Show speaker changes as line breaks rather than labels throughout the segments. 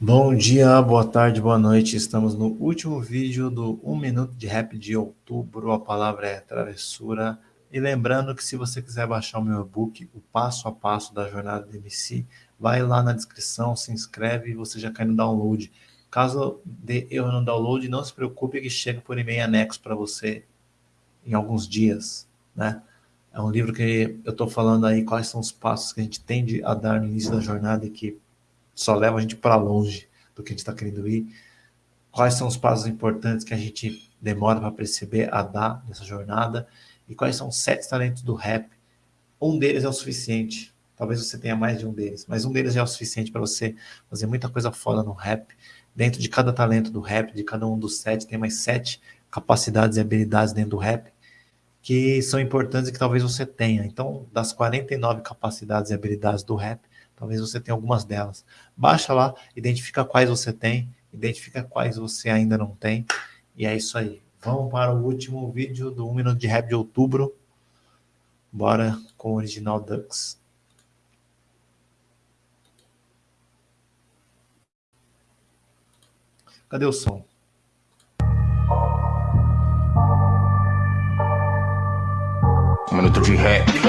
Bom dia, boa tarde, boa noite. Estamos no último vídeo do 1 Minuto de Rap de outubro. A palavra é travessura. E lembrando que se você quiser baixar o meu e-book, o passo a passo da jornada do MC, vai lá na descrição, se inscreve e você já cai no download. Caso dê erro no download, não se preocupe que chega por e-mail anexo para você em alguns dias, né? É um livro que eu estou falando aí quais são os passos que a gente tende a dar no início da jornada e que só leva a gente para longe do que a gente está querendo ir. Quais são os passos importantes que a gente demora para perceber, a dar nessa jornada. E quais são os sete talentos do rap. Um deles é o suficiente. Talvez você tenha mais de um deles, mas um deles é o suficiente para você fazer muita coisa foda no rap. Dentro de cada talento do rap, de cada um dos sete, tem mais sete capacidades e habilidades dentro do rap que são importantes e que talvez você tenha. Então, das 49 capacidades e habilidades do rap, Talvez você tenha algumas delas. Baixa lá, identifica quais você tem, identifica quais você ainda não tem. E é isso aí. Vamos para o último vídeo do 1 Minuto de Rap de outubro. Bora com o original Dux. Cadê o som?
minuto de rap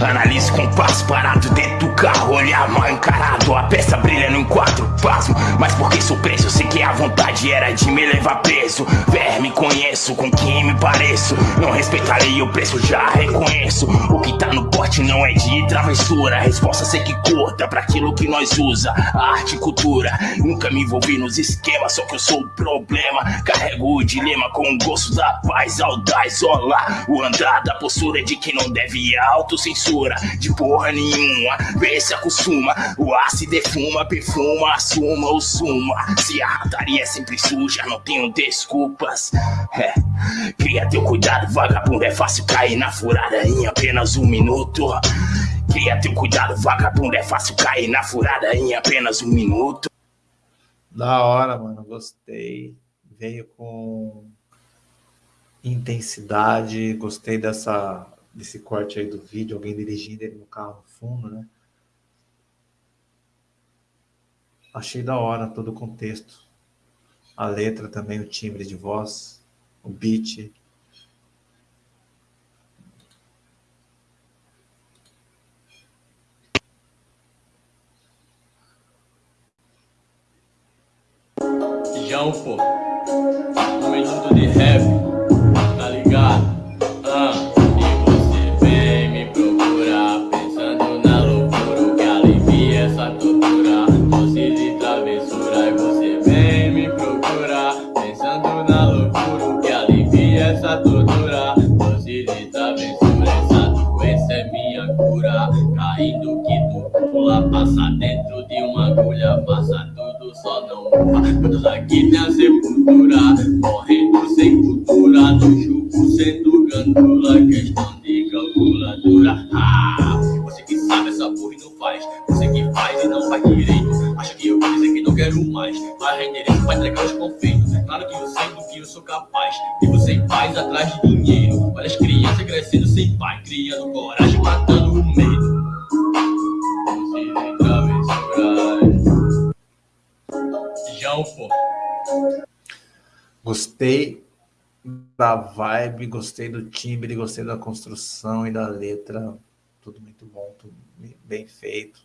Analise com passo parado dentro do carro Olhar mal encarado, a peça brilha no enquadro Pasmo, mas porque sou preso? Sei que a vontade era de me levar preso. Verme conheço, com quem me pareço. Não respeitarei o preço, já reconheço. O que tá no porte não é de travessura. Resposta sei que curta pra aquilo que nós usa. Arte e cultura, nunca me envolvi nos esquemas Só que eu sou o problema. Carrego o dilema com o gosto da paz Audaz, olá, o andar da postura de que não deve autocensura De porra nenhuma, vê se acostuma O ar se defuma, perfuma, assuma ou suma. Se a rataria é sempre suja, não tenho desculpas. É. Cria teu cuidado, vagabundo, é fácil cair na furada em apenas um minuto. Cria teu cuidado, vagabundo, é fácil cair na furada em apenas um minuto.
Da hora, mano, gostei. Veio com intensidade, gostei dessa desse corte aí do vídeo, alguém dirigindo ele no carro no fundo, né? Achei da hora todo o contexto. A letra também, o timbre de voz, o beat.
João, pô. Minuto de rap, tá ligado? Ah. Caindo que tu pula Passa dentro de uma agulha, passa tudo, só não Todos aqui tem a sepultura, morrendo sem cultura No chupo sendo gandula, questão de calculadora ah, Você que sabe essa porra e não faz. Você que faz e não faz direito. Acha que eu vou dizer que não quero mais. Vai rendireito, vai entregar os confeitos. Claro que eu sei do que eu sou capaz. E você faz atrás de dinheiro. Olha as crianças crescendo sem pai
Gostei da vibe, gostei do timbre, gostei da construção e da letra. Tudo muito bom, tudo bem feito.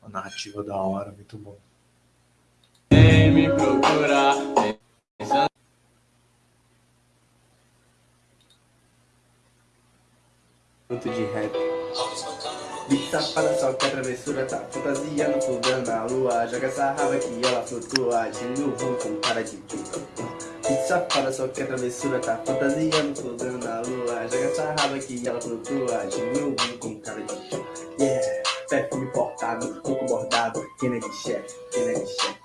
Uma narrativa da hora, muito bom.
Vem me procurar.
Muito de rap. Beat safada só que a travessura tá fantasiando, fudando na lua Joga essa raba que ela flutua, agindo ruim com cara de puta Beat safada só que a travessura tá fantasiando, fudando na lua. Joga essa raba que ela flutua, ruim com cara de puta Yeah, perfume importado, coco bordado, quem é de chefe, quem é de chefe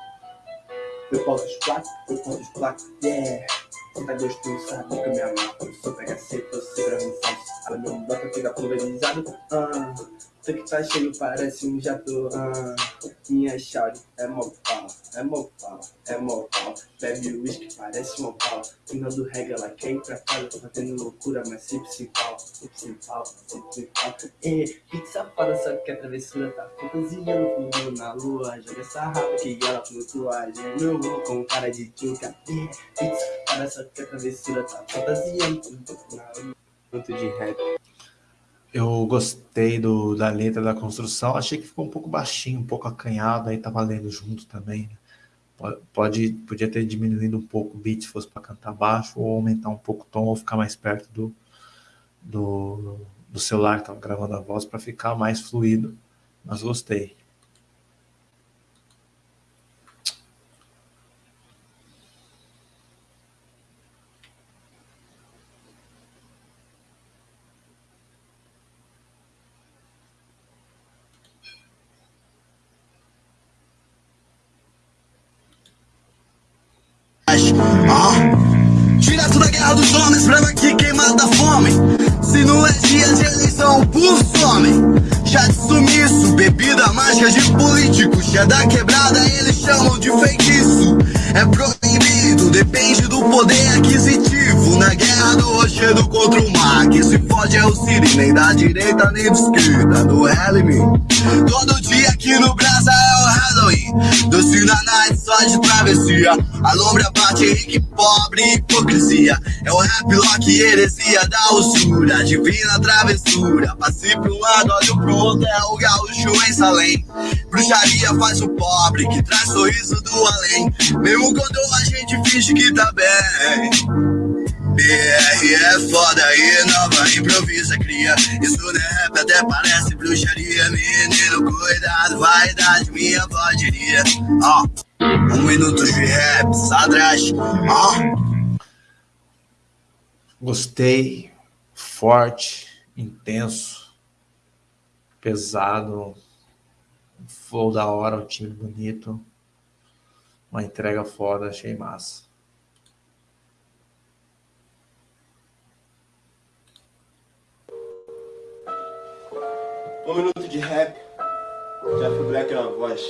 Eu posso os platos, eu posso os platos, yeah. Você tá gostoso, sabe que eu me amarro. Eu sou PHC, tô sempre avançado Ela me bota, fica pulverizado, ah
Você que tá cheio parece um jato. Ah, minha chave é mó pau, é mó pau, é mó pau. Bebe whisky, parece uma pau. Final do reggae, ela quer ir pra casa, fazendo loucura, mas sempre sem pau, sempre sem pau, sempre sem pau. E pizza para só que a travessura tá fantasia no fundo na lua. Joga essa rapa que ela flutua. Meu com cara de tchuca. E pizza para só que a travessura tá fantasia no fundo na lua. Muito de rap.
Eu gostei do, da letra da construção, achei que ficou um pouco baixinho, um pouco acanhado, aí tava lendo junto também. Né? Pode, podia ter diminuído um pouco o beat se fosse para cantar baixo, ou aumentar um pouco o tom, ou ficar mais perto do, do, do celular que tava gravando a voz para ficar mais fluido, mas gostei.
Hellman. Todo dia aqui no Brasil é o Halloween. Doce na night só de travessia. A lombra bate rico e pobre, hipocrisia. É o rap lock, heresia da usura. Divina travessura. Passe pra um lado, olho pro outro. É o gaúcho em Salém. Bruxaria faz o pobre que traz sorriso do além. Mesmo quando a gente finge que tá bem. BR é foda e nova improvisa, cria. Isso não é rap, até parece bruxaria. Menino, cuidado, vaidade, minha diria. Ó, oh, um minuto de rap, sadrash. Ó. Oh.
Gostei, forte, intenso, pesado, flow da hora, um time bonito, uma entrega foda, achei massa.
Um minuto de rap. Jeff Black na voz.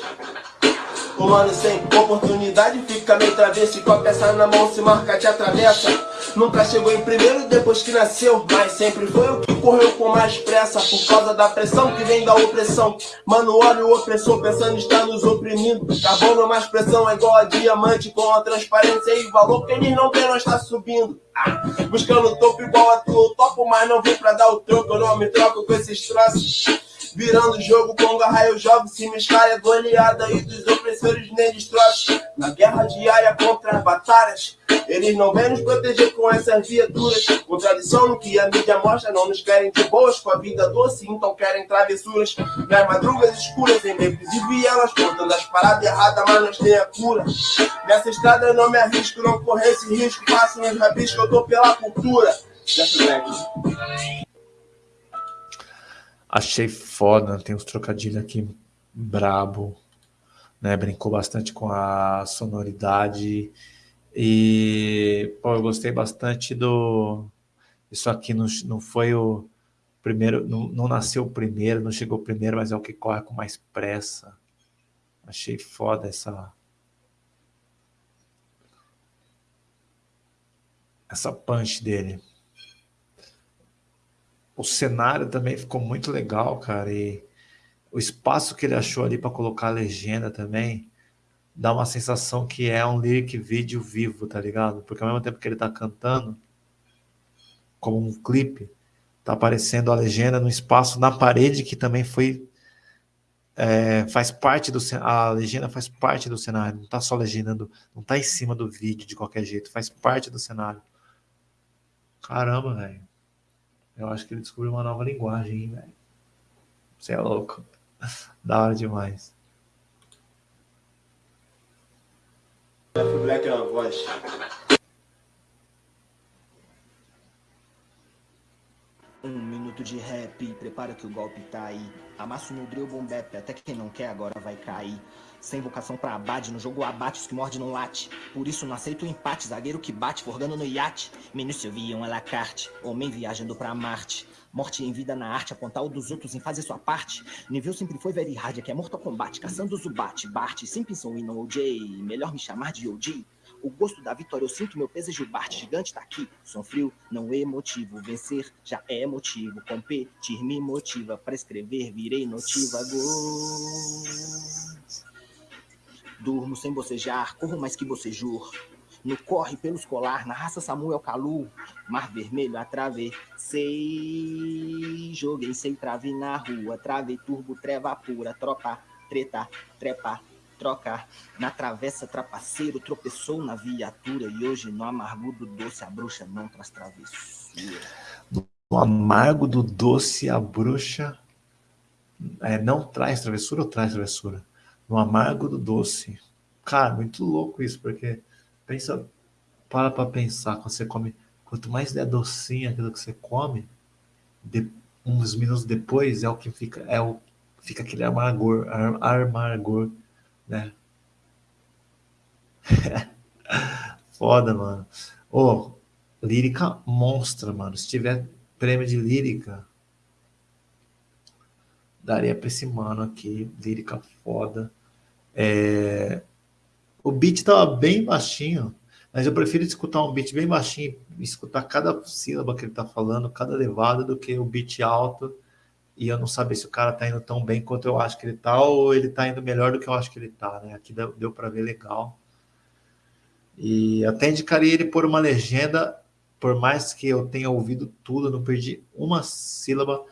O mano sem oportunidade fica meio travesso com a peça na mão se marca te atravessa. Nunca chegou em primeiro depois que nasceu. Mas sempre foi o que correu com mais pressa. Por causa da pressão que vem da opressão. Mano, olha o opressor pensando está nos oprimindo. Carbono mais pressão é igual a diamante. Com a transparência e valor que eles não vê nós tá subindo Buscando topo igual a tu. Topo, mas não vim pra dar o troco Eu não me troco com esses troços Virando o jogo, Conga, raio, jogo, se me é goleada e dos opressores nem destroços. Na guerra diária contra as batalhas, eles não vêm nos proteger com essas viaturas. Contradição no que a mídia mostra, não nos querem de boas com a vida doce, então querem travessuras. Nas madrugas escuras, em becos e vielas, contando as paradas erradas, mas nós tem a cura. Nessa estrada eu não me arrisco, não correr esse risco, faço meus rabiscos, eu tô pela cultura. Dessa.
Achei foda, tem uns trocadilhos aqui brabo, né? Brincou bastante com a sonoridade e pô, eu gostei bastante do isso aqui não, não foi o primeiro, não, não nasceu o primeiro, não chegou primeiro, mas é o que corre com mais pressa. Achei foda essa essa punch dele o cenário também ficou muito legal, cara, e o espaço que ele achou ali para colocar a legenda também dá uma sensação que é um lyric vídeo vivo, tá ligado? Porque ao mesmo tempo que ele tá cantando, como um clipe, tá aparecendo a legenda no espaço na parede que também foi é, faz parte do a legenda faz parte do cenário, não tá só legendando, não tá em cima do vídeo de qualquer jeito, faz parte do cenário. Caramba, velho. Eu acho que ele descobriu uma nova linguagem, velho. Você é louco. Da hora demais.
Black é uma voz.
Um minuto de rap, prepara que o golpe tá aí. Amasso no drill bombep, até que quem não quer agora vai cair. Sem vocação pra abate, no jogo abate os que morde não late. Por isso não aceito o empate, zagueiro que bate, forgando no iate. Menino via um alacarte, homem viajando pra Marte. Morte em vida na arte, apontar o dos outros em fazer sua parte. Nível sempre foi very hard, aqui é Mortal Kombat, caçando Zubat, Bart, Simpson e não OJ. Melhor me chamar de OG. O gosto da vitória, eu sinto meu peso é Gilbart, gigante tá aqui. Som frio, não emotivo. Vencer já é motivo. Competir me motiva. Pra escrever, virei notiva. Gol. Durmo sem bocejar, corro mais que bocejur. No corre pelos colar, na raça Samuel Calu. Mar vermelho atravessei. Joguei sem trave na rua. Trave, turbo, treva pura. Tropa, treta, trepa, troca. Na travessa, trapaceiro tropeçou na viatura. E hoje, no amargo do doce, a bruxa não traz travessura.
No amargo do doce, a bruxa é, não traz travessura ou traz travessura? No amargo do doce. Cara, muito louco isso, porque pensa, para pra pensar, quando você come, quanto mais é docinho aquilo que você come, de, uns minutos depois é o que fica, é o, fica aquele amargor, amargor né? Foda, mano. Ô, oh, lírica monstra, mano. Se tiver prêmio de lírica, daria pra esse mano aqui. Lírica foda. É... O beat tava bem baixinho, mas eu prefiro escutar um beat bem baixinho, escutar cada sílaba que ele tá falando, cada levada, do que o beat alto e eu não saber se o cara tá indo tão bem quanto eu acho que ele tá, ou ele tá indo melhor do que eu acho que ele tá, né? Aqui deu, deu para ver legal. E até indicaria ele por uma legenda, por mais que eu tenha ouvido tudo, não perdi uma sílaba,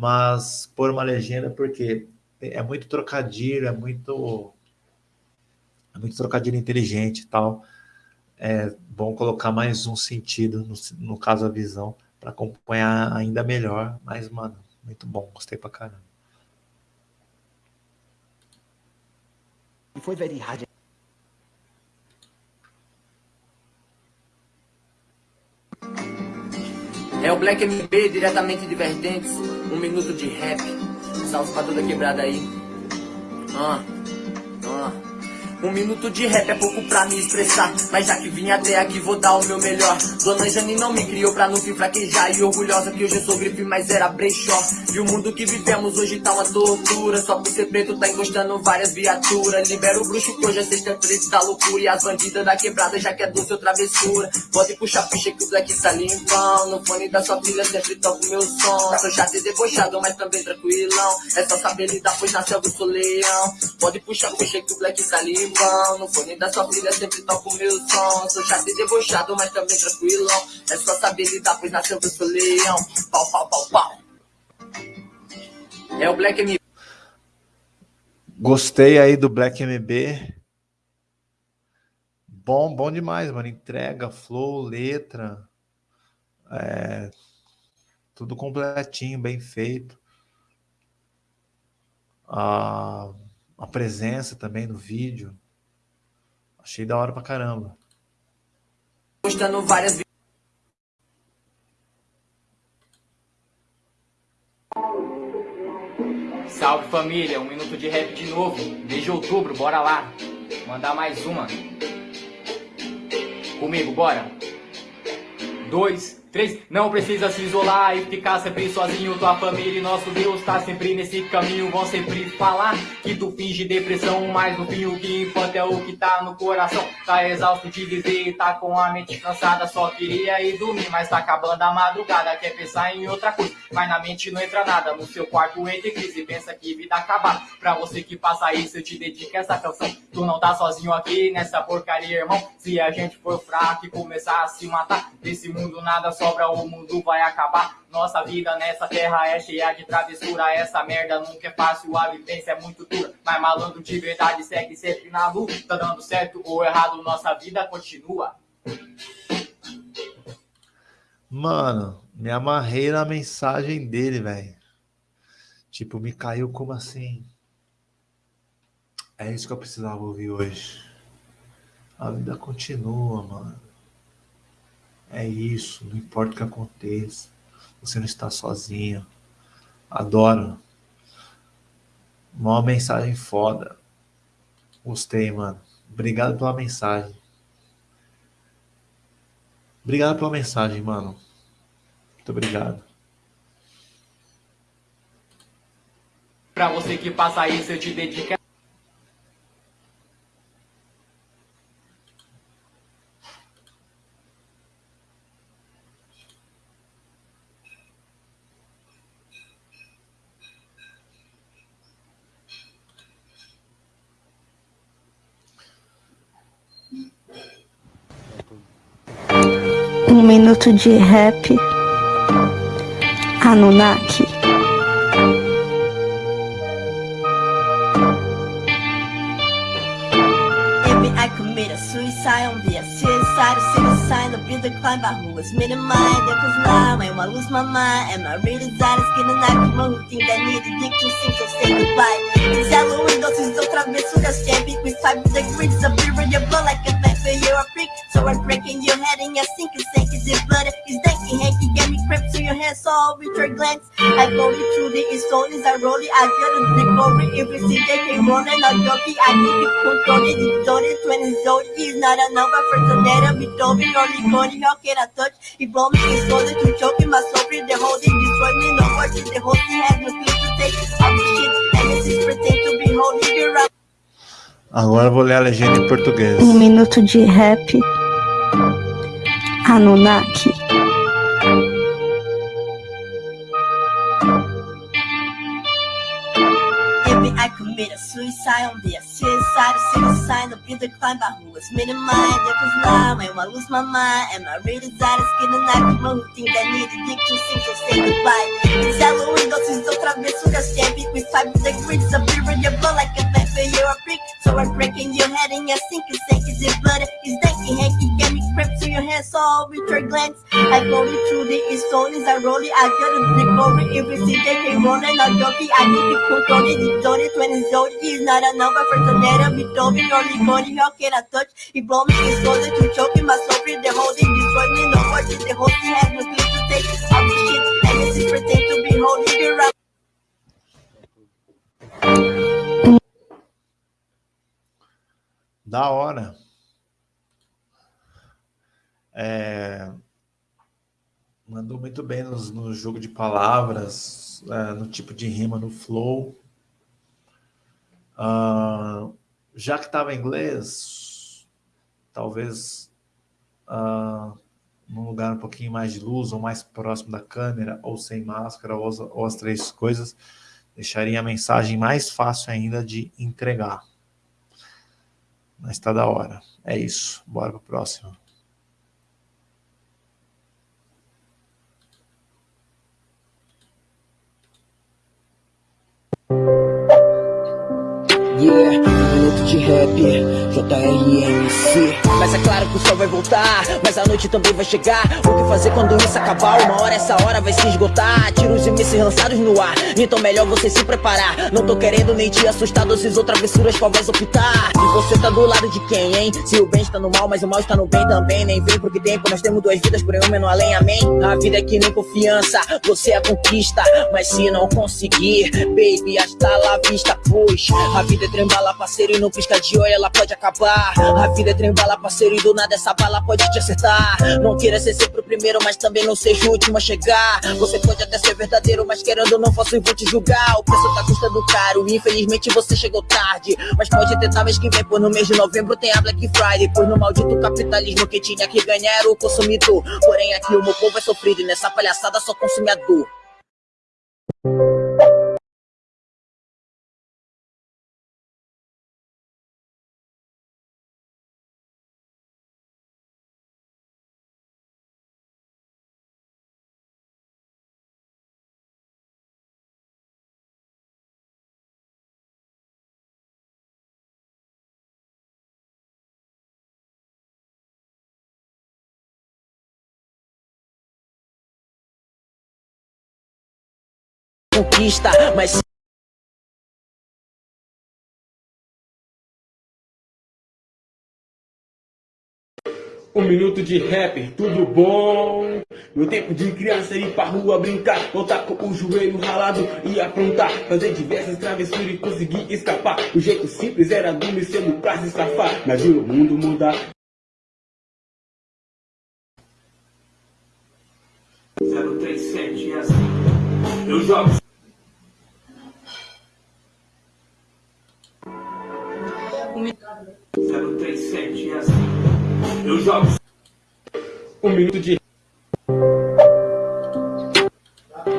mas por uma legenda, porque é muito trocadilho, é muito, é muito trocadilho inteligente e tal. É bom colocar mais um sentido, no, no caso a visão, para acompanhar ainda melhor, mas, mano, muito bom, gostei pra caramba.
Foi very hard. É o Black MB diretamente de Vertentes, um minuto de rap. Salve pra toda quebrada aí. Ah, ah. Um minuto de rap é pouco pra me expressar. Mas já que vim até aqui vou dar o meu melhor. Dona Jane não me criou pra não fim fraquejar. E orgulhosa que hoje eu sou grife, mas era brechó. E o mundo que vivemos hoje tá uma tortura Só por ser preto tá encostando várias viaturas. Libera o bruxo que hoje é sexta-feira da loucura. E as bandidas da quebrada já que é doce ou travessura. Pode puxar ficha que o black tá limpão. No fone da sua filha sempre toco meu som. Sou chato e debochado, mas também tranquilão. É só saber lidar, pois na selva eu sou leão Pode puxar ficha que o black tá limpão vão No fone da sua filha sempre toco meu som. Sou chato e debochado, mas também tranquilão. É só saber lidar, pois nasceu que eu leão. Pau, pau, pau, pau. É o Black MB
Gostei aí do Black MB Bom, bom demais, mano. Entrega, flow, letra. É, Tudo completinho, bem feito. A, a presença também no vídeo Achei da hora pra caramba.
Postando várias Salve família, um minuto de rap de novo. Desde outubro, bora lá. Mandar mais uma. Comigo, bora. Dois, Três, não precisa se isolar e ficar sempre sozinho. Tua família e nosso Deus tá sempre nesse caminho. Vão sempre falar que tu finge depressão Mas no fim o que importa é o que tá no coração. Tá exausto de viver tá com a mente cansada. Só queria ir dormir, mas tá acabando a madrugada. Quer pensar em outra coisa, mas na mente não entra nada. No seu quarto entre crise, pensa que vida acabar Pra você que passa isso, eu te dedico essa canção. Tu não tá sozinho aqui nessa porcaria, irmão. Se a gente for fraco e começar a se matar Desse mundo nada sobra, o mundo vai acabar. Nossa vida nessa terra é cheia de travessura. Essa merda nunca é fácil, a vivência é muito dura. Mas malandro de verdade segue sempre na luta. Tá dando certo ou errado, nossa vida continua.
Mano, me amarrei na mensagem dele, velho. Tipo, me caiu como assim? É isso que eu precisava ouvir hoje. A vida continua, mano. É isso, não importa o que aconteça. Você não está sozinho. Adoro. Uma mensagem foda. Gostei, mano. Obrigado pela mensagem. Obrigado pela mensagem, mano. Muito obrigado.
Pra você que passa isso, eu te dedico.
Minuto de rap. Anunnaki.
I commit a suicide on the suicide, a suicide, the build the climb by who was made mind. If it's now, when I lose my mind, and my real desire is getting out from who think I need a dick to sing, so say goodbye. It's Halloween, doses outra aventuras, champion with five degrees of your blood like a vapor, you're a freak. So I'm breaking your head and you're sinking, sinking the blood. It's danky, hanky, get me crept to your head, so I'll with your glance. I go you through the stories, I roll it, I get a big over. If you see they keep rolling, I'm joking, I keep it controlling, it's story, 20 zodi is not a number for tornado, be doping, only going, how can I touch? He blow me, he's slowly to choking my soul, they're holding, destroy me, no words, the whole thing has no clue to take. All the shit, and this is pretend to be holding you around.
Agora eu vou ler a legenda em português.
Um minuto de rap. Anunnaki.
I commit a suicide on the suicide, suicide, the build the climb by who was made in mind. It's now, when I lose my mind, and my real desire is getting out of who think I need a dick to so say goodbye. It's Halloween, doses outra aventuras, champion with five of beer in your blood like a vapor, you're a freak. So I'm breaking your head and you're sinking, sinking the blood. It's danky, hanky, your head, so I'll with your glance. I go you through the stories, I roll it, I got a big over. If you see they keep rolling, I'm joking, I keep it controlling. The Jody, 20 Jody is not a number for tornado, be doping, only going, how can I touch? He blow me, he's slowly to choking my soul, they're holding, destroy me, no words, the whole thing has no clue to take. All the shit, and this is pretend to be holding you around.
Da hora. É, mandou muito bem nos- no, jogo de palavras, é, no tipo de rima, no flow. Ah, já que estava em inglês, talvez ah, num lugar um pouquinho mais de luz, ou mais próximo da câmera, ou sem máscara, ou as, ou as três coisas, deixaria a mensagem mais fácil ainda de entregar. Mas tá da hora. É isso. Bora pro próximo.
Yeah, minuto de rap, JRMC Mas é claro que o sol vai voltar, mas a noite também vai chegar. O que fazer quando isso acabar? Uma hora essa hora vai se esgotar. Tiros e mísseis lançados no ar, então melhor você se preparar. Não tô querendo nem te assustar, doces ou travessuras qual vais optar? E você tá do lado de quem, hein? Se o bem está no mal, mas o mal está no bem também. Nem vem porque tempo, nós temos duas vidas, porém uma no além, amém? A vida é que nem confiança, você é conquista. Mas se não conseguir, baby, hasta la vista, pois A vida é trembala, parceiro, e no pisca de olho ela pode acabar. A vida é trembala, parceiro, e do nada essa bala pode te acertar. Não queira ser sempre o primeiro, mas também não seja o último a chegar. Você pode até ser verdadeiro, mas querendo não faço e vou te julgar. O preço tá custando caro, infelizmente você chegou tarde. Mas pode tentar mês que vem, pois no mês de novembro tem a Black Friday. Pois no maldito capitalismo que tinha que ganhar era o consumidor. Porém aqui o meu povo é sofrido e nessa palhaçada só consome conquista, mas
Um minuto de rapper, tudo bom? Meu tempo de criança ir pra rua brincar Voltar com o joelho ralado e aprontar. Fazer diversas travessuras e conseguir escapar. O jeito simples era adormecer pra se safar. Mas viu o mundo mudar
037 é assim. Eu jogo um 037 é assim Eu jogo
um minuto de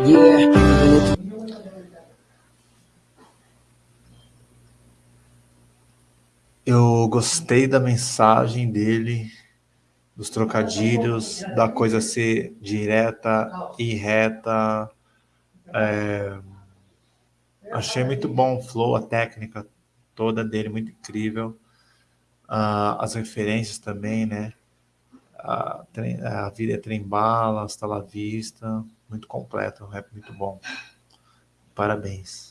Yeah.
Eu gostei da mensagem dele, dos trocadilhos, da coisa ser direta e reta. É... Achei muito bom o flow, a técnica toda dele, muito incrível. Uh, as referências também, né? A, a vida é trem bala, hasta la vista muito completo, um rap muito bom. Parabéns.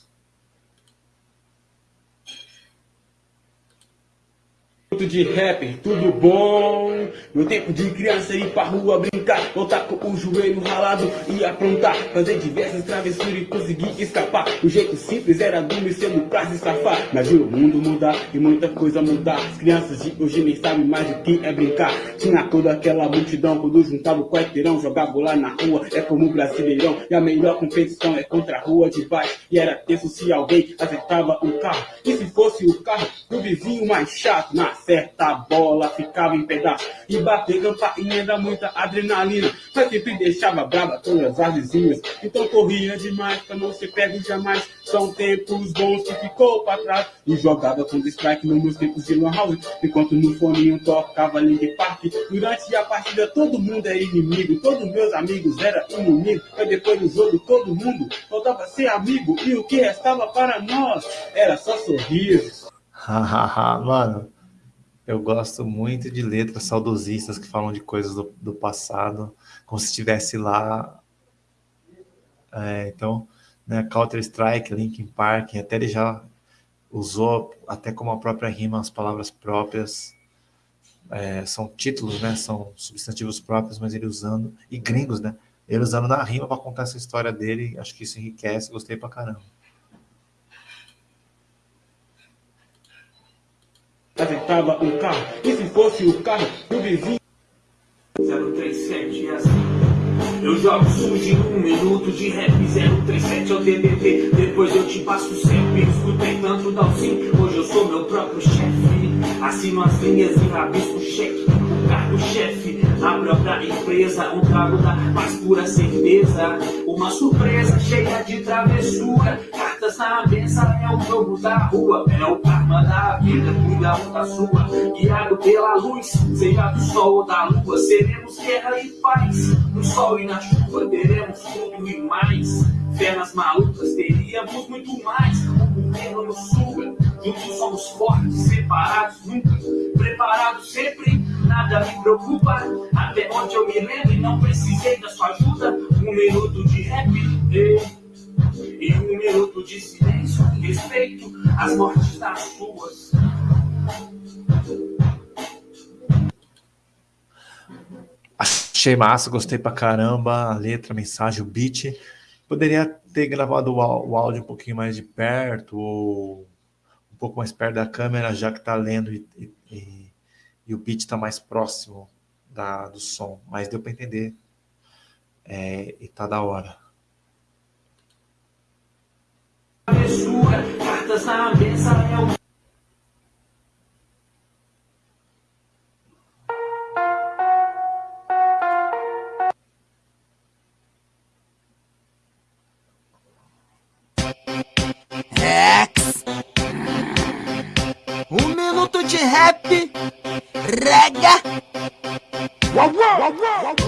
De rapper, tudo bom? Meu tempo de criança ir pra rua brincar Voltar com o joelho ralado e aprontar. Fazer diversas travessuras e conseguir escapar. O jeito simples era dormir cedo pra se safar. Mas viu o mundo mudar e muita coisa mudar. As crianças de hoje nem sabem mais o que é brincar. Tinha toda aquela multidão quando juntava o quarteirão Jogava lá na rua, é como o brasileirão E a melhor competição é contra a rua de baixo. E era tenso se alguém acertava um carro. E se fosse o carro do vizinho mais chato Nasce certa a bola ficava em pedaço. E bater campainha dá muita adrenalina. Mas sempre deixava brava todas as vizinhas. Então corria demais pra não ser pego jamais. São tempos bons que ficou pra trás. E jogava com strike nos meus tempos de lan house. Enquanto no foninho tocava Link Park. Durante a partida todo mundo era inimigo. Todos meus amigos eram inimigos. Mas depois do jogo todo mundo voltava a ser amigo. E o que restava para nós era só sorrisos.
Hahaha, mano. Eu gosto muito de letras saudosistas que falam de coisas do, do passado, como se estivesse lá. É, então, né, Counter-Strike, Linkin Park, até ele já usou, até como a própria rima, as palavras próprias. É, são títulos, né? São substantivos próprios, mas ele usando, e gringos, né? Ele usando na rima para contar essa história dele, acho que isso enriquece, gostei pra caramba.
Aventava um carro. E se fosse o carro do vizinho?
037 é assim. Eu jogo sujo em um minuto de rap 037 ao DDT Depois eu te passo sempre Escutei tanto Dalcin Hoje eu sou meu próprio chefe Assino as linhas e rabisco cheque O cargo-chefe A própria empresa Um trago da mais pura certeza. Uma surpresa cheia de travessura. Cartas na mesa é o jogo da rua, é o karma da vida, cuida um da sua, guiado pela luz, seja do sol ou da lua, seremos guerra e paz, no sol e na chuva teremos tudo e mais, fé nas malucas teríamos muito mais, o governo nos suga, juntos somos fortes, separados nunca, preparados sempre, nada me preocupa, até onde eu me lembro e não precisei da sua ajuda, um minuto de rap. E um minuto de silêncio respeito às mortes das ruas.
Achei massa, gostei pra caramba, a letra, a mensagem, o beat. Poderia ter gravado o áudio um pouquinho mais de perto, ou um pouco mais perto da câmera, já que tá lendo e, e, e o beat tá mais próximo da, do som. Mas deu para entender. É, e tá da hora
cartas na mesa é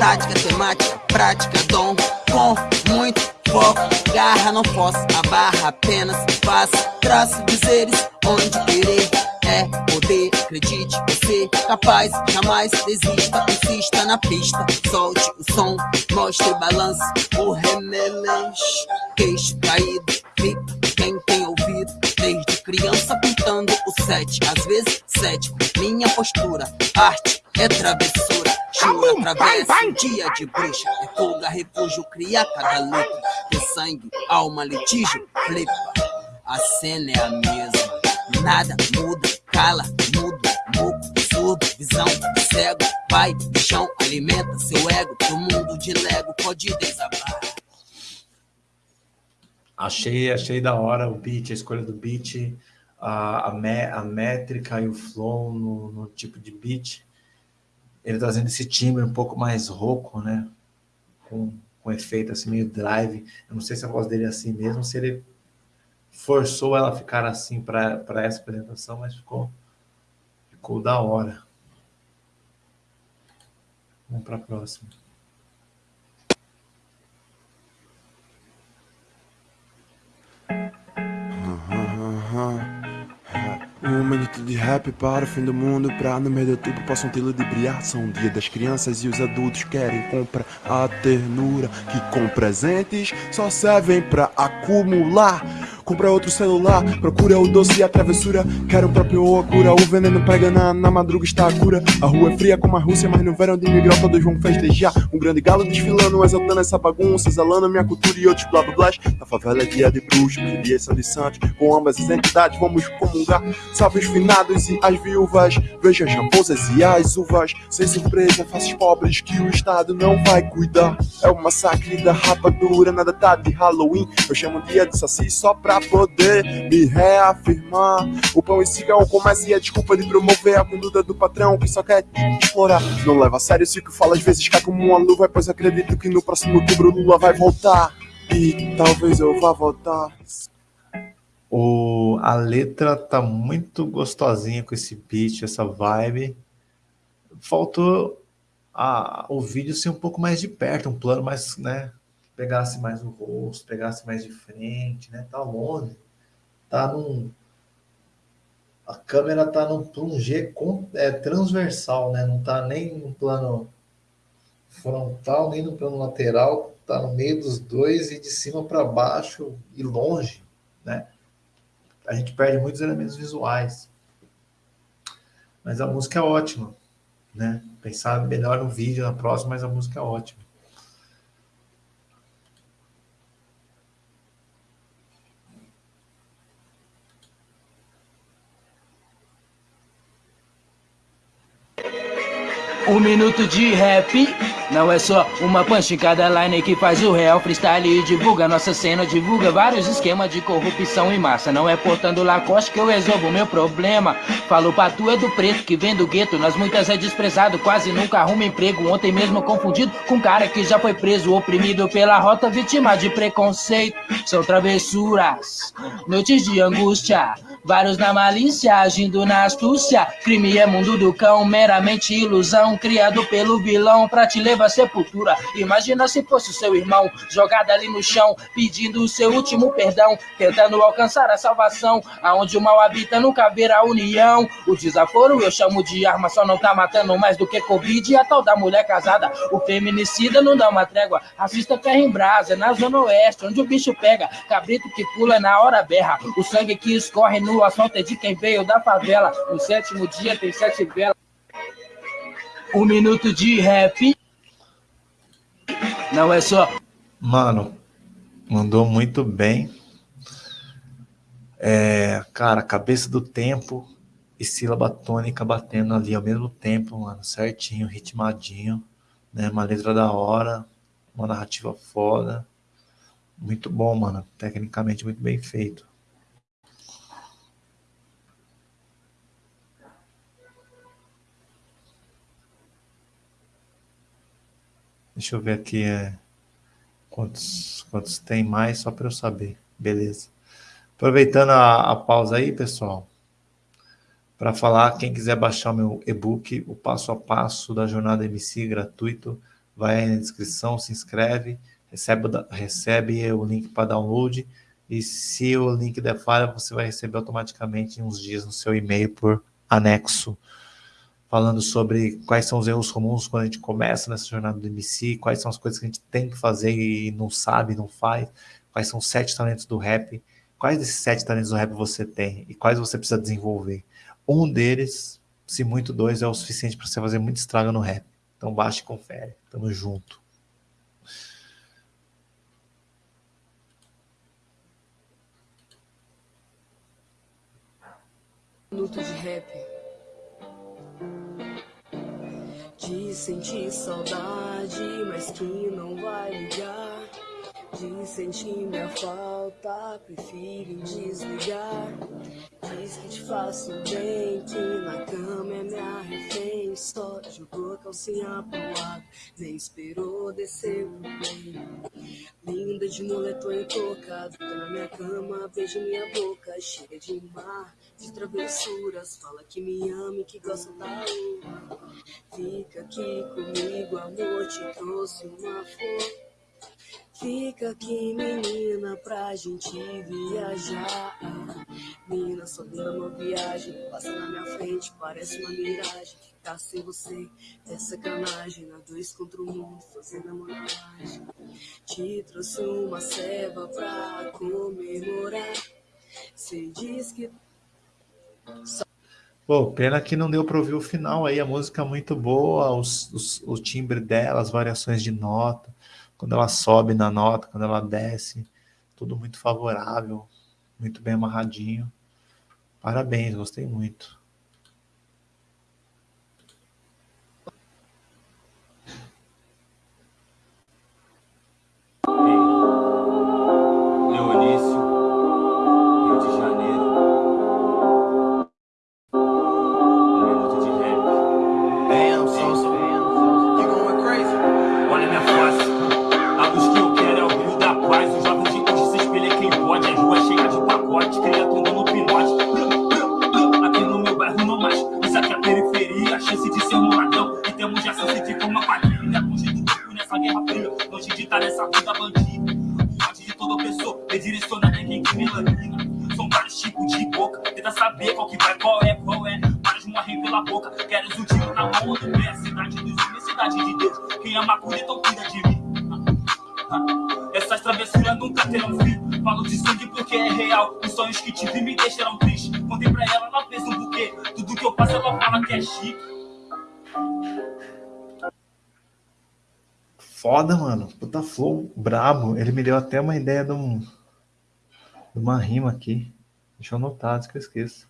Tática, temática, prática, dom, com muito foco, garra, não posso, a barra apenas faço, traço dizeres onde querer. É poder, acredite, você capaz, jamais desista, insista na pista, solte o som, mostre balanço, o remeleixo, queixo caído, fica quem tem criança pintando o
sete, às vezes sete. Minha postura, arte é travessura. Chura, travessa, dia de bruxa. É fuga, refúgio, cria cada letra. Tem sangue, alma, litígio, flipa. A cena é a mesma. Nada muda, cala, muda, muco, surdo, visão, cego, vai, chão, alimenta seu ego. Pro mundo de Lego pode desabar.
Achei, achei da hora o beat, a escolha do beat, a, a, me, a métrica e o flow no, no, tipo de beat. Ele trazendo esse timbre um pouco mais rouco, né? Com, com efeito assim, meio drive. Eu não sei se a voz dele é assim mesmo, se ele forçou ela a ficar assim para essa apresentação, mas ficou, ficou da hora. Vamos para a próxima.
Um minuto de rap para o fim do mundo Pra no meio de outubro possam ter de brilhar. São dia das crianças e os adultos querem comprar a ternura Que com presentes só servem pra acumular Compra outro celular, procura o doce e a travessura. Quero o próprio ou a cura, o veneno pega na, na madruga está a cura. A rua é fria como a Rússia, mas no verão de migral todos vão festejar. Um grande galo desfilando, exaltando essa bagunça Exalando minha cultura e outros blá blá blá. Na favela é dia de bruxo, que dia são de santos. Com ambas as entidades vamos comungar. Salve os finados e as viúvas Veja as raposas e as uvas. Sem surpresa, faças pobres que o Estado não vai cuidar. É o massacre da rapadura, nada tá de Halloween. Eu chamo dia de saci só pra poder me reafirmar O pão e cigarro começa e a desculpa de promover a conduta do patrão Que só quer explorar Não leva a sério se o que fala às vezes cai como uma luva Pois acredito que no próximo outubro Lula vai voltar E talvez eu vá voltar
o, a letra tá muito gostosinha com esse beat, essa vibe. Faltou a, o vídeo ser um pouco mais de perto, um plano mais, né? Pegasse mais o rosto, pegasse mais de frente, né? Tá longe. Tá num. A câmera tá num, num com, é, transversal, né? Não tá nem no plano frontal, nem no plano lateral. Tá no meio dos dois e de cima para baixo e longe, né? a gente perde muitos elementos visuais. Mas a música é ótima, né? Pensar melhor no vídeo na próxima, mas a música é ótima.
Um minuto de rap não é só uma punch cada line que faz o real freestyle e divulga nossa cena, divulga vários esquemas de corrupção em massa. Não é portando Lacoste que eu resolvo meu problema. Falo pra tu é do preto que vem do gueto, nas muitas é desprezado, quase nunca arruma emprego. Ontem mesmo confundido com um cara que já foi preso, oprimido pela rota, vítima de preconceito. São travessuras, noites de angústia. Vários na malícia, agindo na astúcia. Crime é mundo do cão, meramente ilusão. Criado pelo vilão pra te levar à sepultura. Imagina se fosse seu irmão, jogado ali no chão, pedindo o seu último perdão. Tentando alcançar a salvação. Aonde o mal habita, nunca haverá união. O desaforo eu chamo de arma, só não tá matando mais do que Covid. E a tal da mulher casada, o feminicida não dá uma trégua. Racista terra em brasa, na zona oeste, onde o bicho pega. Cabrito que pula na hora berra. O sangue que escorre no o assalto é de quem veio da favela. No sétimo dia tem sete velas. Um minuto de rap. Não é só.
Mano, mandou muito bem. É, cara, cabeça do tempo e sílaba tônica batendo ali ao mesmo tempo, mano, certinho, ritmadinho, né? Uma letra da hora, uma narrativa foda. Muito bom, mano. Tecnicamente muito bem feito. Deixa eu ver aqui é, quantos, quantos tem mais, só para eu saber. Beleza. Aproveitando a, a pausa aí, pessoal, para falar, quem quiser baixar meu e-book, o passo a passo da jornada MC gratuito, vai aí na descrição, se inscreve, recebe, recebe o link para download, e se o link der falha, você vai receber automaticamente em uns dias no seu e-mail por anexo falando sobre quais são os erros comuns quando a gente começa nessa jornada do MC, quais são as coisas que a gente tem que fazer e não sabe, não faz, quais são os sete talentos do rap, quais desses sete talentos do rap você tem e quais você precisa desenvolver. Um deles, se muito dois, é o suficiente para você fazer muito estrago no rap. Então baixa e confere. Tamo junto.
Minuto de rap. De sentir saudade, mas que não vai ligar. De sentir minha falta, prefiro desligar. Diz que te faço bem, que na cama é minha refém. Só jogou a calcinha pro lado, nem esperou descer pro bem. Linda de moletom e toca, tá na minha cama, beija minha boca, cheia de mar, de travessuras. Fala que me ama e que gosta da lua. Fica aqui comigo, amor, te trouxe uma flor. Fica aqui, menina, pra gente viajar. Menina, só dura uma viagem. Passa na minha frente, parece uma miragem. Ficar sem você é sacanagem. Na dois contra o mundo, fazendo a montagem. Te trouxe uma ceva pra comemorar. Cê diz que.
Pô, pena que não deu para ouvir o final aí. A música é muito boa, os, os, o timbre dela, as variações de nota quando ela sobe na nota, quando ela desce, tudo muito favorável, muito bem amarradinho. Parabéns, gostei muito.
longe de estar nessa vida bandida. O ódio de toda pessoa é direcionado a quem que melanina. São vários tipos de boca, tenta saber qual que vai, qual é, qual é. Vários morrem pela boca, queres o tiro na mão, onde é a cidade dos homens, cidade de Deus. Quem ama cura, então cuida de mim. Essas travessuras nunca terão fim. Falo de sangue porque é real. Os sonhos que tive me deixaram triste. Contei pra ela, ela fez um buquê. Tudo que eu faço, ela fala que é chique.
Foda, mano. Puta flow brabo. Ele me deu até uma ideia de, um, de uma rima aqui. Deixa eu anotar, antes que eu esqueça.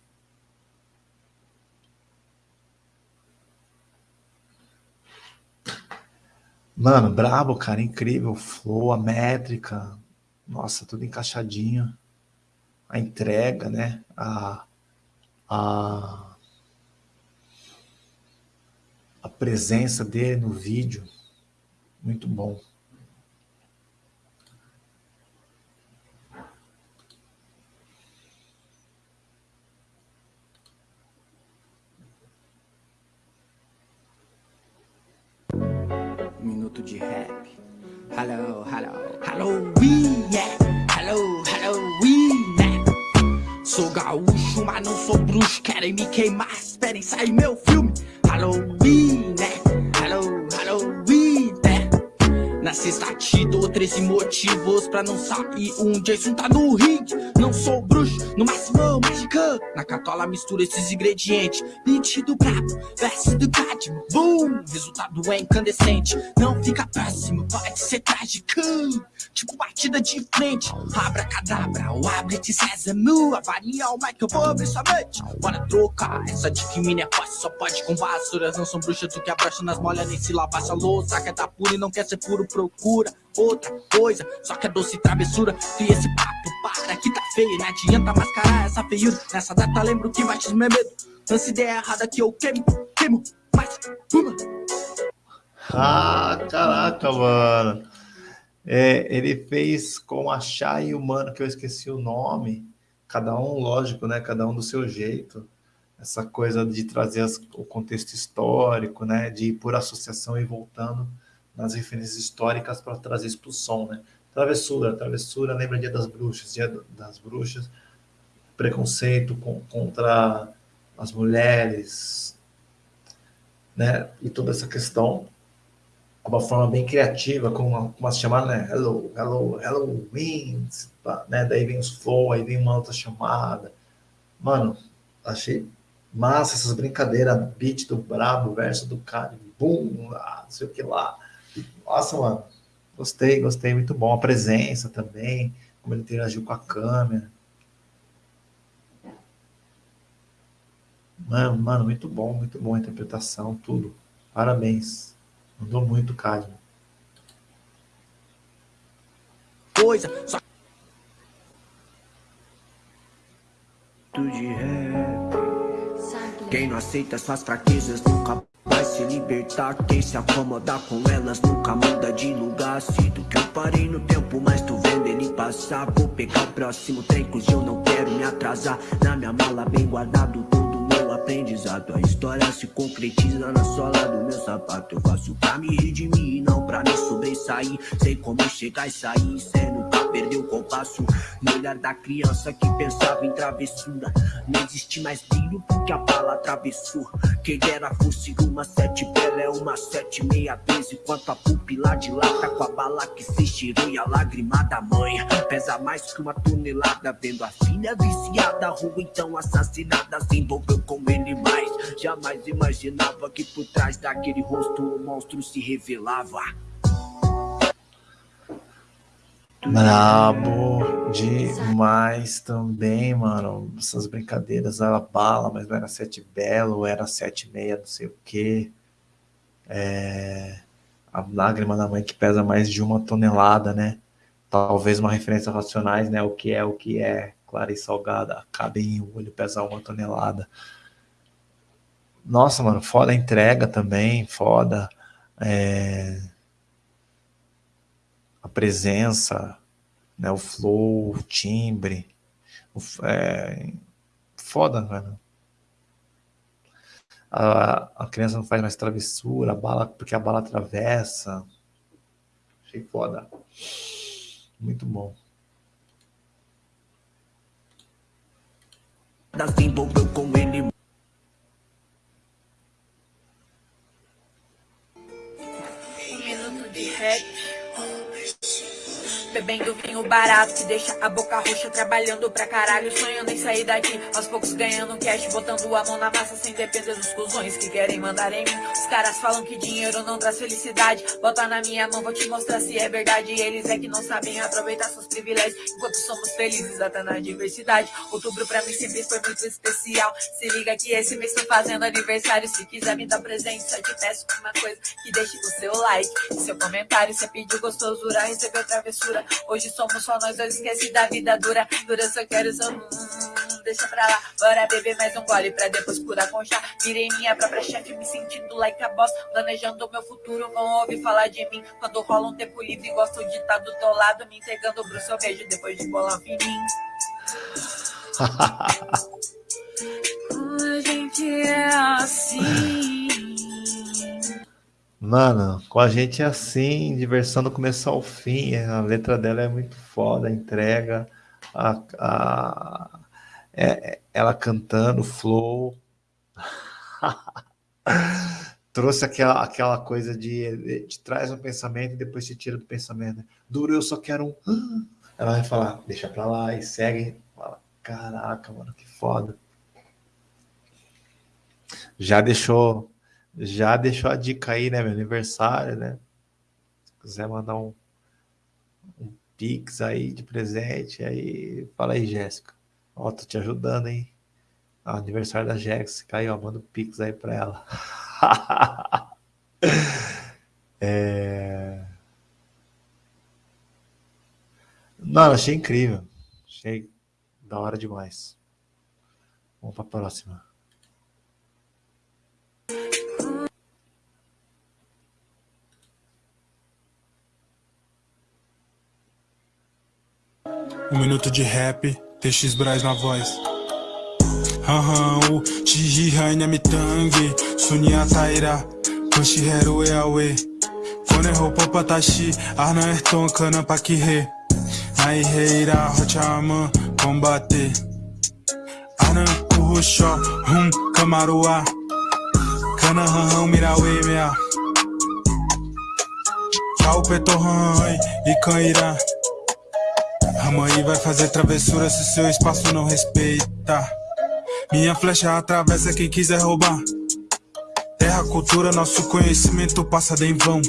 Mano, brabo, cara, incrível. Flow, a métrica. Nossa, tudo encaixadinho. A entrega, né? A, a, a presença dele no vídeo. Muito bom.
Minuto de rap. Hello, hello, Halloween, yeah. Hello, Halloween, yeah. Sou gaúcho, mas não sou bruxo. Querem me queimar, esperem sair meu filme. Halloween, né? sexta te dou 13 motivos pra não sair. Um Jason tá no ringue Não sou bruxo, no máximo mágica. Na catola mistura esses ingredientes. Beat do brabo, verso do cádio Boom, resultado é incandescente. Não fica péssimo, pode ser trágico. Tipo batida de frente. Abra cadabra, o abre de sésamo Avaria o mic, eu vou abrir sua mente Bora trocar, essa de que mina é fácil Só pode com vassouras, não são bruxas O que abaixa nas molhas, nem se lavar essa louça. Quer dar puro e não quer ser puro pro procura outra coisa, só que é doce travessura. E esse papo para que tá feio, não adianta mascarar essa feiura. Nessa data lembro que batismo é medo. Lança ideia errada que eu queimo, queimo, mais uma.
Ah, caraca, mano. É, ele fez com a Chay e o mano, que eu esqueci o nome. Cada um, lógico, né? Cada um do seu jeito. Essa coisa de trazer as, o contexto histórico, né? De ir por associação e voltando nas referências históricas para trazer isso para o som, né? Travessura, travessura, lembra Dia das Bruxas, Dia das Bruxas, preconceito com, contra as mulheres, né? E toda essa questão. uma forma bem criativa, com uma, chamada, né? Hello, hello, hello, wins, né? Daí vem os flow, aí vem uma outra chamada. Mano, achei massa essas brincadeiras, beat do brabo, verso do cara, boom, lá, não sei o que lá. Nossa, mano, gostei, gostei, muito bom. A presença também, como ele interagiu com a câmera. Mano, mano, muito bom, muito bom a interpretação, tudo. Parabéns. Mandou muito, Cadmo.
Coisa, só... de rap. Quem não aceita suas fraquezas nunca vai se libertar. Quem se acomoda com elas nunca muda de lugar. Sinto que eu parei no tempo, mas tô vendo ele passar. Vou pegar o próximo trem, que eu não quero me atrasar. Na minha mala, bem guardado todo meu aprendizado. A história se concretiza na sola do meu sapato. Eu faço pra me redimir, não pra me sobressair. Sei como chegar e sair, sendo perdeu o compasso. No olhar da criança que pensava em travessura. Não existe mais brilho porque a bala atravessou. Quem dera fosse uma sete bela é uma sete meia vez Enquanto a pupila dilata com a bala que se estirou E a lágrima da mãe. Pesa mais que uma tonelada Vendo a filha viciada, rua então assassinada Se envolveu com ele mais. Jamais imaginava que por trás daquele rosto um monstro se revelava
Brabo demais também, mano. Essas brincadeiras, ela bala, mas não era sete belo, era sete meia, não sei o quê. É... A lágrima da mãe que pesa mais de uma tonelada, né? Talvez uma referência racionais, né? O que é, o que é. Clara e salgada, cabe em o olho pesa uma tonelada. Nossa, mano, foda a entrega também, foda. É presença, né, o flow, o timbre. O, é, foda, velho. A, a criança não faz mais travessura, a bala, porque a bala atravessa. Achei foda. Muito bom.
Ele
Um minuto de rap Bebendo vinho barato que deixa a boca roxa Trabalhando pra caralho, sonhando em sair daqui. Aos poucos ganhando cash, botando a mão na massa Sem depender dos cuzões que querem mandar em mim. Os caras falam que dinheiro não traz felicidade. Bota na minha mão, vou te mostrar se é verdade. Eles é que não sabem aproveitar seus privilégios. Enquanto somos felizes até na diversidade Outubro pra mim sempre foi muito especial. Se liga que esse mês tô fazendo aniversário. Se quiser me dar presente, só te peço uma coisa Que deixe o seu like, seu comentário. Você pediu gostosura, recebeu travessura Hoje somos só nós dois, esquece da vida dura. Dura, só quero só. Hum, deixa pra lá, bora beber mais um gole pra depois curar com chá. Virei minha própria chefe, me sentindo like a boss. Planejando o meu futuro, vão ouvir falar de mim. Quando rola um tempo livre, gosto de estar tá do teu lado. Me entregando o bruxo, eu vejo depois de bolar um fininho. a gente é assim.
Mano, com a gente é assim, diversão do começo ao fim. A letra dela é muito foda, a entrega, a, a, é, ela cantando, flow. Trouxe aquela, aquela coisa de, de traz um pensamento e depois se tira do pensamento. Duro, eu só quero um. Ela vai falar, deixa pra lá e segue. Fala, caraca, mano, que foda. Já deixou já deixou a dica aí, né? Meu aniversário, né? Se quiser mandar um, um Pix aí de presente, aí fala aí, Jéssica. Ó, tô te ajudando, hein? Ah, aniversário da Jéssica aí, ó, manda um Pix aí pra ela. é... Não, achei incrível. Achei da hora demais. Vamos pra próxima.
Um minuto de rap, TX Braz na voz. Hahan, o Chihihai Namitangi, Sunya Taira, Koshiheru Eawe. Koneho Popatashi, Arna Erton Kana Pakihe. Naiheira Hochama, combate. Arna Kuhusho, Hum Kamarua. Kana Hahan Mirawe Mea. Calpe, Torran e Ramaí vai fazer travessura se seu espaço não respeita. Minha flecha atravessa quem quiser roubar. Terra, cultura, nosso conhecimento passa em vão.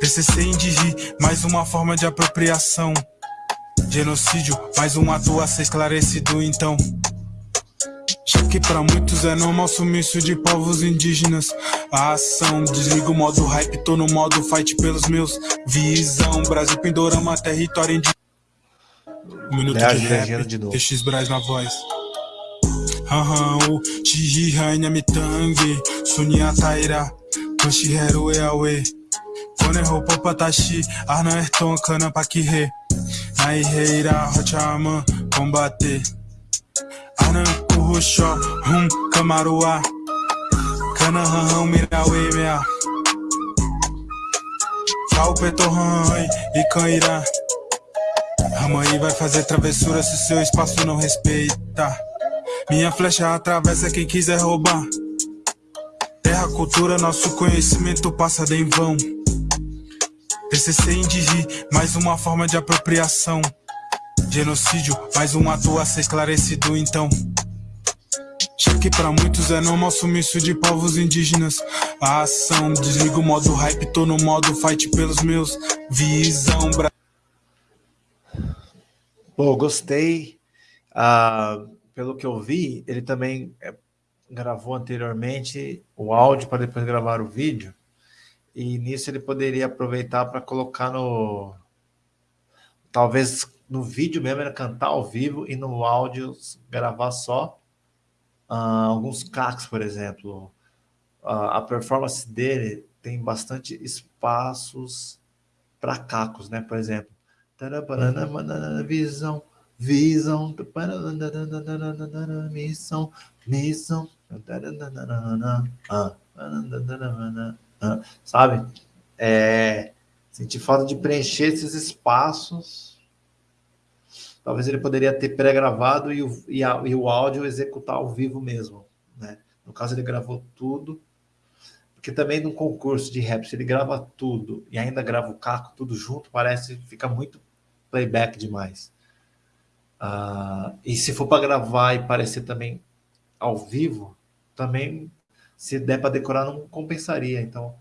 PCC Indigi, mais uma forma de apropriação. Genocídio, mais um ato a ser esclarecido então. Já que pra muitos é normal sumiço de povos indígenas A ação, desliga o modo hype, tô no modo fight pelos meus Visão, Brasil, Pindorama, território indígena Um minuto
Léo,
de rap,
de novo.
TX Braz na voz. Hahan, o Chihihanya Mitangue Sunia Taira, Koshiheru Eawe Koneho Popatashi, Arna Erton, Kana Pakihe Naiheira, Rochaman, combater Arnan Kuhusho, Hum, Kamarua Kanahan, Mirawe, Mea. Kaupe, e Cairá Ramaí vai fazer travessura se seu espaço não respeita. Minha flecha atravessa quem quiser roubar. Terra, cultura, nosso conhecimento passa em vão. PCC Indigi, mais uma forma de apropriação. Genocídio, mais um ato a ser esclarecido então. Já que pra muitos é normal sumiço de povos indígenas A ação, desliga o modo hype, tô no modo fight pelos meus Visão, Bra
Pô, gostei. Ah, pelo que eu vi, ele também eh, gravou anteriormente o áudio para depois gravar o vídeo. E nisso ele poderia aproveitar para colocar no. Talvez no vídeo mesmo ele cantar ao vivo e no áudio gravar só ah, alguns cacos, por exemplo. Ah, a performance dele tem bastante espaços para cacos, né? Por exemplo. Visão, visão, missão, missão, sabe? É, senti falta de preencher esses espaços. Talvez ele poderia ter pré-gravado e, o, e, e o áudio executar ao vivo mesmo, né? No caso, ele gravou tudo, porque também num concurso de rap, se ele grava tudo e ainda grava o caco tudo junto, parece fica muito playback demais. Uh, e se for para gravar e parecer também ao vivo, também, se der para decorar, não compensaria. Então,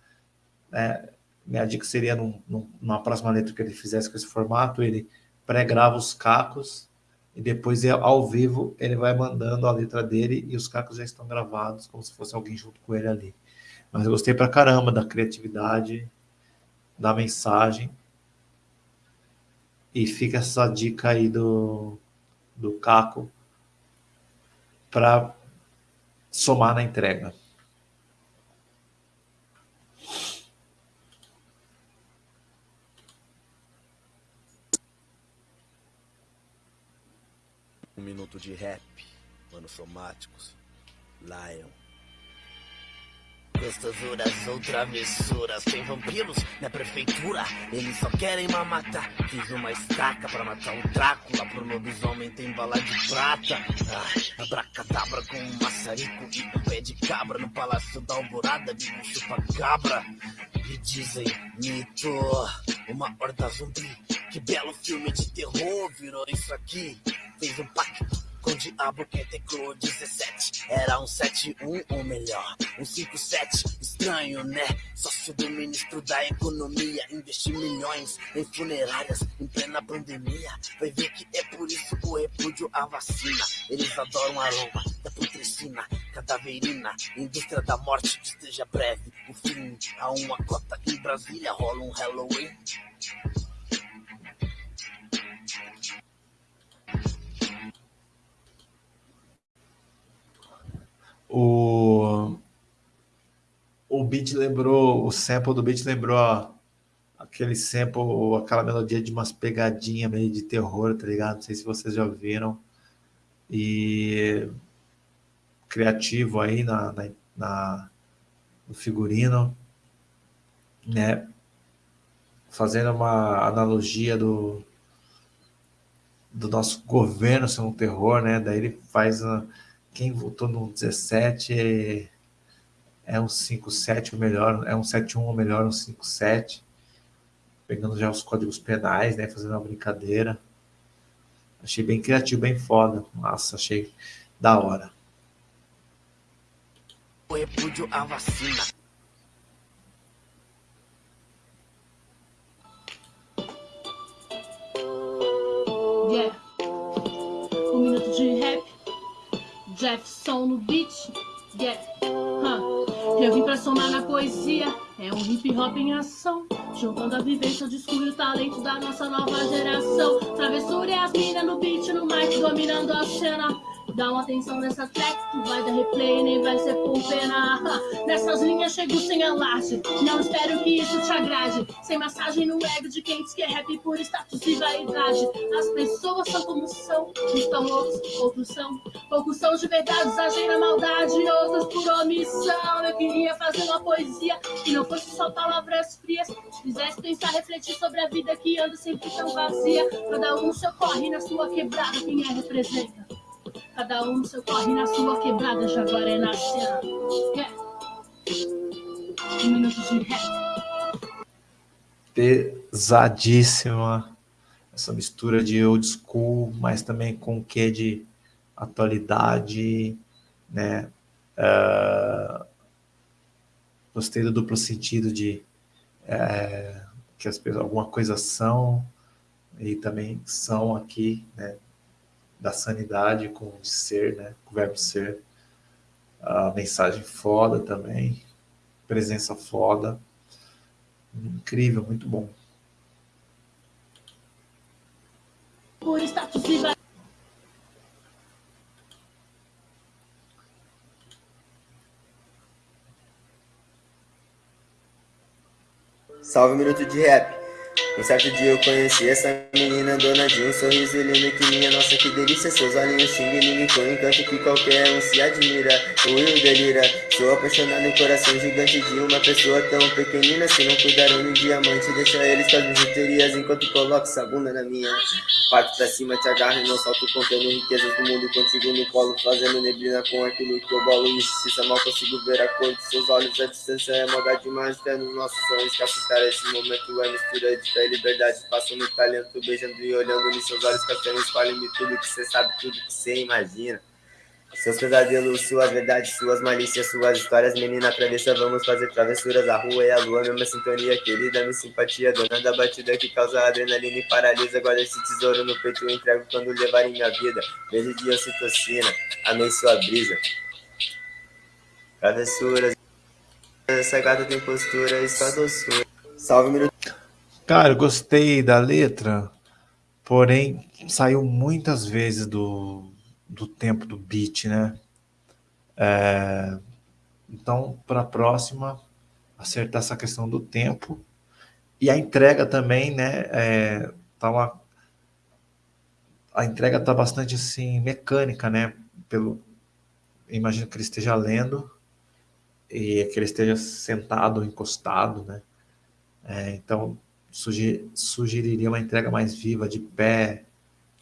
é, minha dica seria, num, num, numa próxima letra que ele fizesse com esse formato, ele pré-grava os cacos e depois, ao vivo, ele vai mandando a letra dele e os cacos já estão gravados, como se fosse alguém junto com ele ali. Mas eu gostei pra caramba da criatividade, da mensagem. E fica essa dica aí do, do Caco para somar na entrega.
Um minuto de rap, manos somáticos, Lion.
Gostosuras ou travessuras Tem vampiros na prefeitura. Eles só querem me matar Fiz uma estaca pra matar um Drácula Pro lobisomem tem bala de prata. Ah, Abracadabra com um maçarico E um pé de cabra No palácio da alvorada Vi um chupa-cabra E dizem mito Uma horda zumbi. Que belo filme de terror Virou isso aqui. Fez um pacto com o diabo que teclou 17 Era um 71 ou melhor, um 57 Estranho, né? Sócio do ministro da economia Investir milhões em funerárias em plena pandemia. Vai ver que é por isso o repúdio à vacina. Eles adoram aroma da putricina Cadaverina, indústria da morte que esteja breve. O fim a uma cota em Brasília. Rola um Halloween
O, o beat lembrou, o sample do beat lembrou aquele sample, aquela melodia de umas pegadinhas meio de terror, tá ligado? Não sei se vocês já viram. E criativo aí na, na, na no figurino, né? Fazendo uma analogia do, do nosso governo ser um terror, né? Daí ele faz quem votou no 17 é, é um 5-7 ou melhor, é um 7-1 ou melhor, um 5-7. pegando já os códigos penais, né? Fazendo uma brincadeira. Achei bem criativo, bem foda. Nossa, achei da hora.
O repúdio à vacina.
Jefferson no beat. Yeah. Huh. Eu vim pra somar na poesia. É um hip hop em ação. Juntando a vivência, o discurso e o talento da nossa nova geração. Travessura e as minas no beat, no mic, dominando a cena. Dá uma atenção nessa tu vai dar replay, nem vai ser por pena. Nessas linhas chego sem alarde, não espero que isso te agrade. Sem massagem no ego de quem diz que é rap por status e vaidade. As pessoas são como são, estão outros, outros são. Poucos são de verdade, agem na maldade, outros por omissão. Eu queria fazer uma poesia que não fosse só palavras frias. Fizesse pensar, refletir sobre a vida que anda sempre tão vazia. Cada um corre na sua quebrada, quem é representa. Cada um seu corre na sua quebrada, Jaguaré na cena. Um minuto de rap.
Pesadíssima essa mistura de old school, mas também com o que de atualidade, né? Uh, gostei do duplo sentido de é, que as pessoas alguma coisa são e também são aqui, né? Da sanidade com o ser, né? Com o verbo ser. A mensagem foda também. Presença foda. Incrível, muito bom.
Por status
Salve um minuto de rap. Um certo dia eu conheci essa menina dona de um sorriso lindo que minha nossa que delícia Seus olhinhos xing ling com encanto que qualquer um se admira O Will delira, sou apaixonado em coração gigante de uma pessoa tão pequenina. Se não cuidaram de diamante, deixa eles com as bijuterias Enquanto coloco essa bunda na minha. Parte pra cima, te agarro e não salto contendo riquezas do mundo Contigo no colo, fazendo neblina com aquilo que eu bolo. Injustiça, mal consigo ver a cor de seus olhos. A distância é maldade mágica nos nossos sonhos Captar esse momento é mistura de e liberdade Passo no talento, beijando e olhando nos seus olhos Castanhos, fale-me tudo que você sabe, tudo que você imagina. Seus pesadelos, suas verdades, suas malícias, suas histórias, menina travessa, vamos fazer travessuras, a rua e a lua, mesma sintonia, querida, minha simpatia, dona da batida que causa adrenalina e paralisa, guarda esse tesouro no peito, eu entrego quando levar em minha vida, beijo de ocitocina, amei sua brisa, travessuras, essa gata tem postura e sua doçura, salve minuto.
Cara, eu gostei da letra, porém saiu muitas vezes do do tempo do beat, né? É, então, para a próxima, acertar essa questão do tempo. E a entrega também, né? É, tá uma, a entrega tá bastante assim, mecânica, né? Pelo, imagino que ele esteja lendo e que ele esteja sentado, encostado, né? É, então, sugeriria uma entrega mais viva, de pé,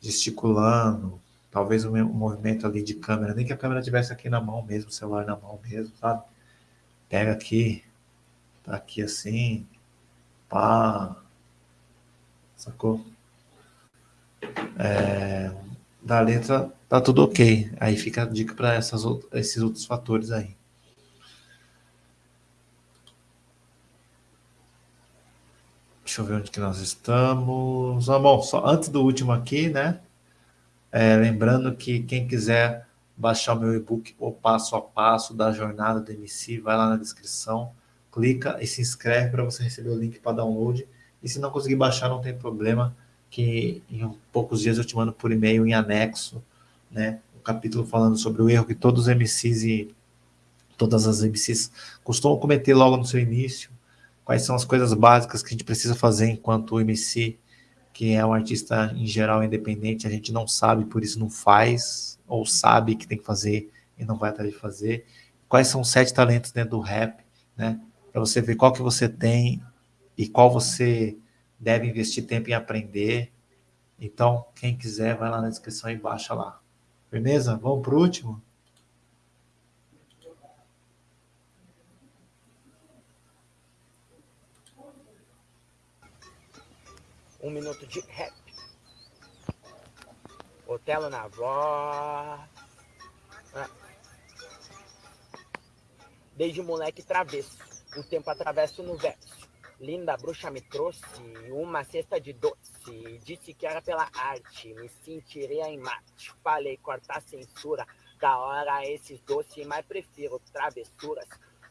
gesticulando, talvez um, movimento ali de câmera, nem que a câmera tivesse aqui na mão mesmo, o celular na mão mesmo, sabe? Pega aqui, tá aqui assim, pá, sacou? É, da letra tá tudo ok, aí fica a dica para esses outros fatores aí. Deixa eu ver onde que nós estamos. Ah, bom, só antes do último aqui, né? É, lembrando que quem quiser baixar o meu e-book, o passo a passo da jornada do MC, vai lá na descrição, clica e se inscreve para você receber o link para download. E se não conseguir baixar, não tem problema, que em poucos dias eu te mando por e-mail em anexo, né? Um capítulo falando sobre o erro que todos os MCs e todas as MCs costumam cometer logo no seu início, quais são as coisas básicas que a gente precisa fazer enquanto MC que é um artista em geral independente, a gente não sabe, por isso não faz, ou sabe que tem que fazer e não vai atrás de fazer. Quais são os sete talentos dentro do rap, né? Para você ver qual que você tem e qual você deve investir tempo em aprender. Então, quem quiser, vai lá na descrição e baixa lá. Beleza? Vamos para o último?
Um minuto de rap. Otelo na voz. Ah. Desde moleque travesso, o tempo atravesso no verso. Linda bruxa me trouxe uma cesta de doce. Disse que era pela arte, me sentiria em Marte. Falei cortar censura, da hora esses doces, mas prefiro travessuras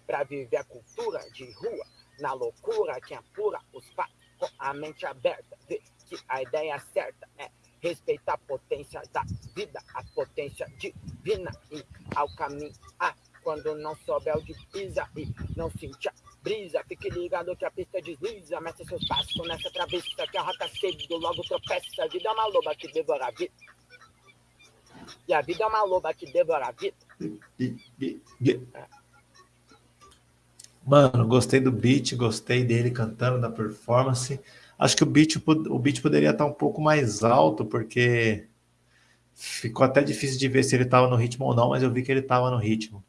pra viver a cultura de rua. Na loucura que apura os fatos com a mente aberta. Vê que a ideia certa é respeitar a potência da vida, a potência divina e ao caminho. Ah, quando não souber o de pisa e não sentir a brisa, fique ligado que a pista desliza, mete seus passos nessa travessa que a rota cedo, logo tropeça. A vida é uma loba que devora a vida. E a vida é uma loba que devora a vida.
Mano, gostei do beat, gostei dele cantando, da performance. Acho que o beat, o beat poderia estar um pouco mais alto, porque ficou até difícil de ver se ele estava no ritmo ou não, mas eu vi que ele estava no ritmo.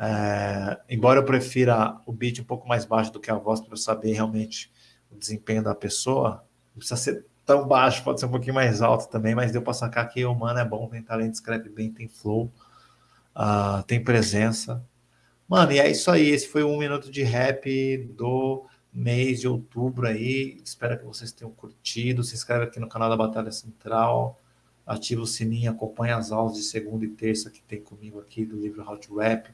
É, embora eu prefira o beat um pouco mais baixo do que a voz, para eu saber realmente o desempenho da pessoa, não precisa ser tão baixo, pode ser um pouquinho mais alto também, mas deu para sacar que o mano é bom, tem talento, escreve bem, tem flow, uh, tem presença. Mano, e é isso aí. Esse foi um minuto de rap do mês de outubro aí. Espero que vocês tenham curtido. Se inscreve aqui no canal da Batalha Central. Ativa o sininho, acompanha as aulas de segunda e terça que tem comigo aqui do livro How to Rap,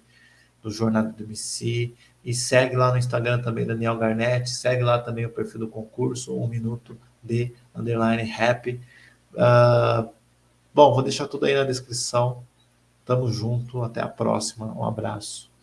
do Jornada do MC. E segue lá no Instagram também, Daniel Garnett. Segue lá também o perfil do concurso, um minuto de underline rap. Uh, bom, vou deixar tudo aí na descrição. Tamo junto, até a próxima. Um abraço.